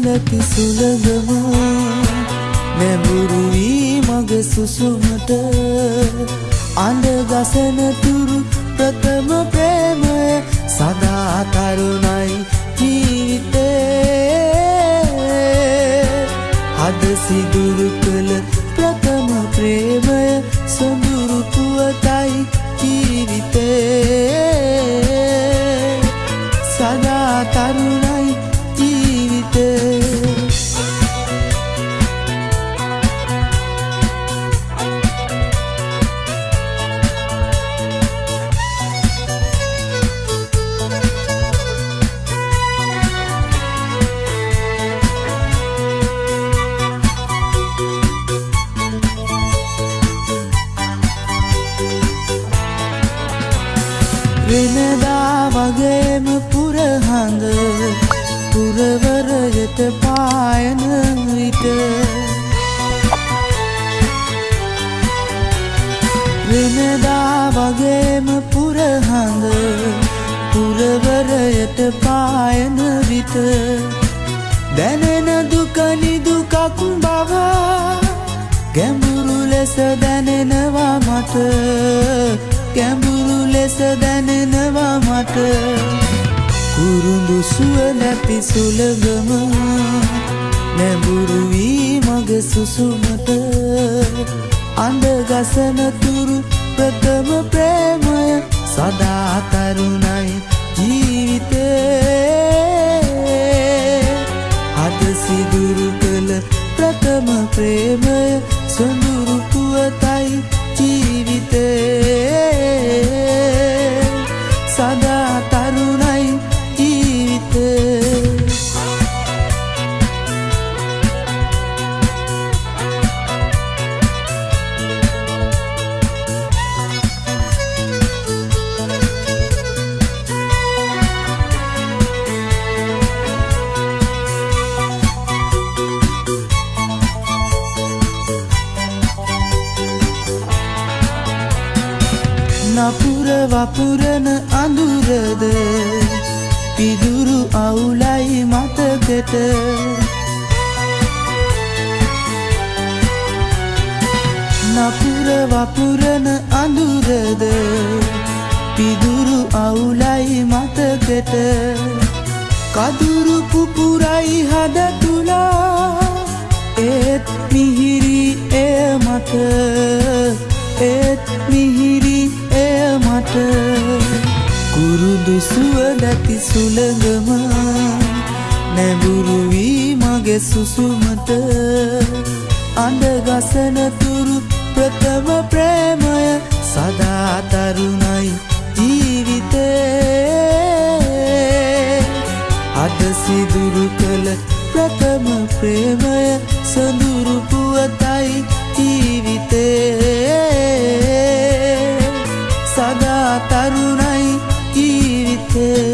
නැති සුළඟම නැඹුරු වී මග සුසුමට අඳගසන තුරු ප්‍රථම ප්‍රේමය සදා තරුණයි ජීවිතේ. හද සිදුරු කළ ප්‍රථම ප්‍රේමය සොඳුරු වෙනදා වගේම පුරහඳ පුරවරයට පායන විට වෙනදා වගේම පුරහඳ පුරවරයට පායන විට දැනෙන දුකනි දුකක් බව ගැඹුරු ලෙස දැනෙනවා මට. ගැඹුරු ලෙස දැනෙනවා මට. කුරුඳු සුව නැති සුළඟම නැඹුරු වී මග සුසුමට. අඳගසන තුරු ප්‍රථම ප්‍රේමය සදා තරුණයි ජීවිතේ. අද සිදුරු කළ ප්‍රථම ප්‍රේමය සොඳුරු පුවතයි ජීවිතේ වපුරන අඳුරද පිදුරු අවුලයි මතකට? නපුර වපුරන අඳුරද පිදුරු අවුලයි මතකට? කදුරු පුපුරයි හද තුලා කුරුදු සුව නැති සුළඟම නැඹුරු වී මගේ සුසුමට අඳගසන තුරු ප්‍රථම ප්‍රේමය සදා තරුණයි ජීවිතේ. අද සිදුරු කළ ප්‍රථම ප්‍රේමය සඳුරු පුවත head.